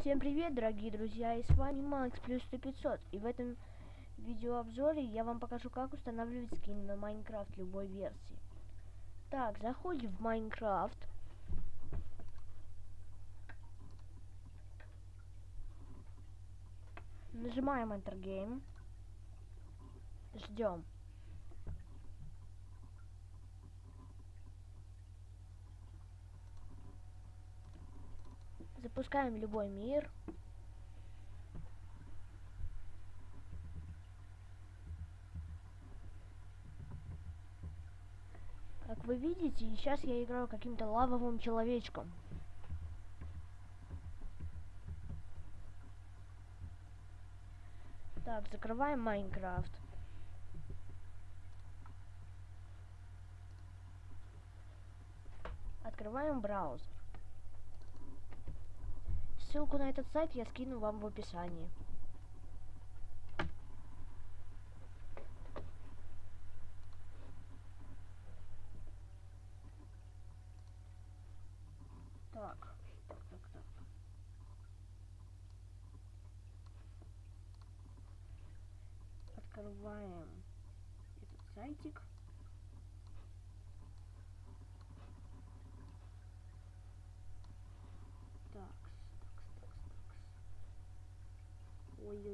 Всем привет, дорогие друзья, и с вами Макс плюс 100 500, и в этом видеообзоре я вам покажу, как устанавливать скин на Майнкрафт любой версии. Так, заходим в Майнкрафт. Нажимаем Enter Game. Ждем. Запускаем любой мир. Как вы видите, сейчас я играю каким-то лавовым человечком. Так, закрываем Майнкрафт. Открываем браузер. Ссылку на этот сайт я скину вам в описании. Так, так, так, так. Открываем этот сайтик.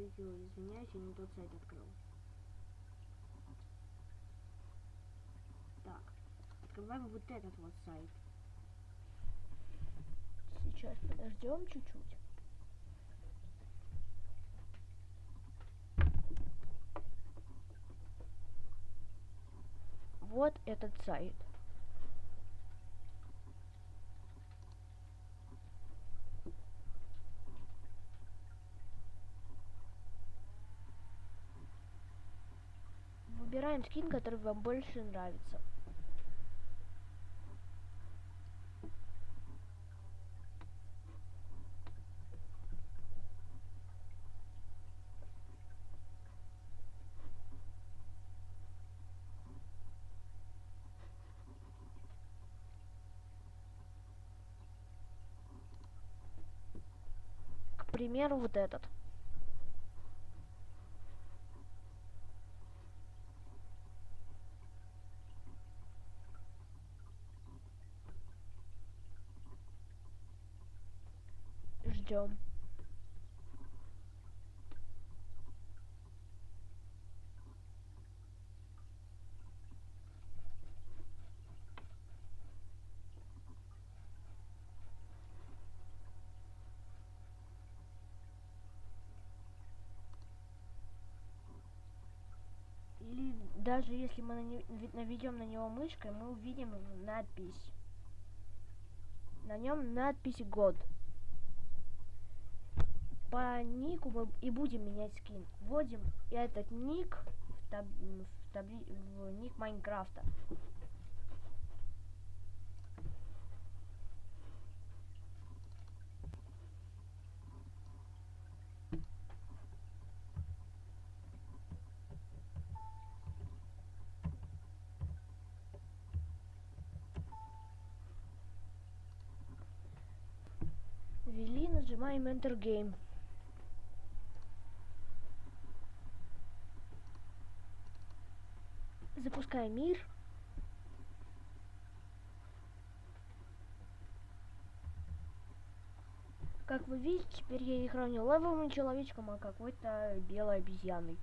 Ой-ой-ой, извиняюсь, я не тот сайт открыл. Так, открываем вот этот вот сайт. Сейчас подождем чуть-чуть. Вот этот сайт. Выбираем скин, который вам больше нравится. К примеру, вот этот. Ждем. Или даже если мы наведем на него мышкой, мы увидим надпись. На нем надпись год. По нику мы и будем менять скин. Вводим этот ник в, таб- в, табли- в ник Майнкрафта. Ввели, нажимаем Enter Game. Мир. Как вы видите, теперь я играю не левым человечком, а какой-то белой обезьяной.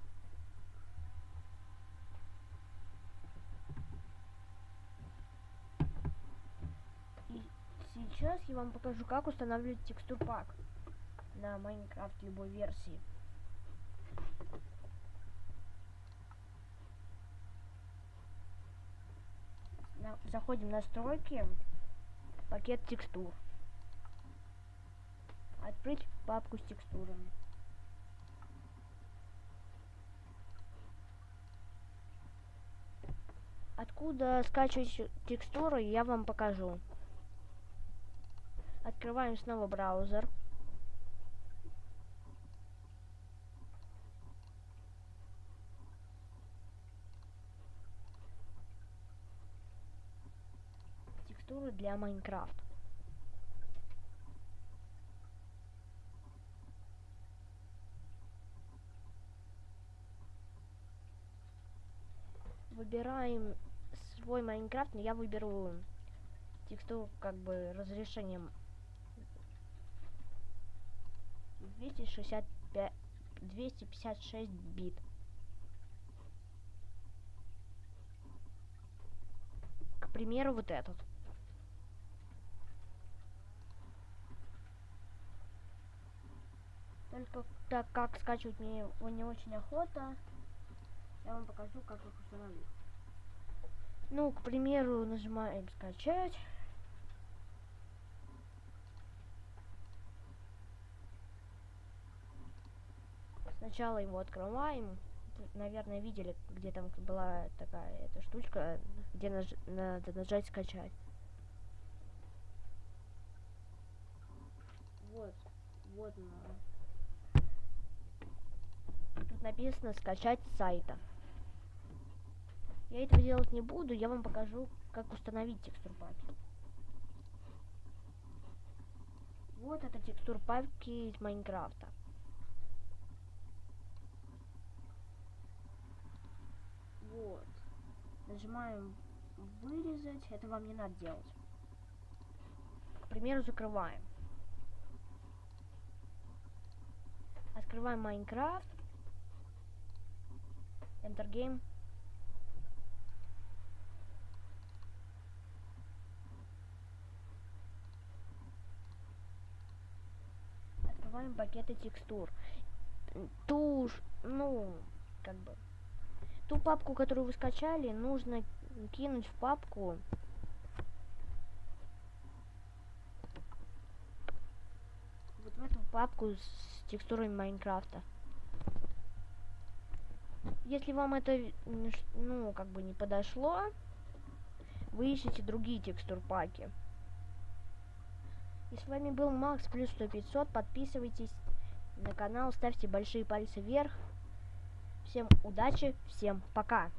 И сейчас я вам покажу, как устанавливать текстур пак на Майнкрафт любой версии. На- заходим в настройки, пакет текстур. Открыть папку с текстурами. Откуда скачивать текстуры, я вам покажу. Открываем снова браузер. архитектуру для Майнкрафт. Выбираем свой Майнкрафт, но я выберу текстуру как бы разрешением 265 256 бит. К примеру, вот этот. Только так как скачивать мне его не очень охота, я вам покажу, как их установить. Ну, к примеру, нажимаем скачать. Сначала его открываем. Наверное, видели, где там была такая эта штучка, где наж надо нажать скачать. Вот, вот она. Написано скачать с сайта. Я этого делать не буду, я вам покажу, как установить текстур папки. Вот это текстур папки из Майнкрафта. Вот. Нажимаем вырезать. Это вам не надо делать. К примеру, закрываем. Открываем Майнкрафт. Enter Game. Открываем пакеты текстур. Тушь, ну, как бы ту папку, которую вы скачали, нужно кинуть в папку вот в эту папку с текстурами Майнкрафта. Если вам это, ну, как бы не подошло, вы ищете другие текстур паки. И с вами был Макс плюс 100 500. Подписывайтесь на канал, ставьте большие пальцы вверх. Всем удачи, всем пока.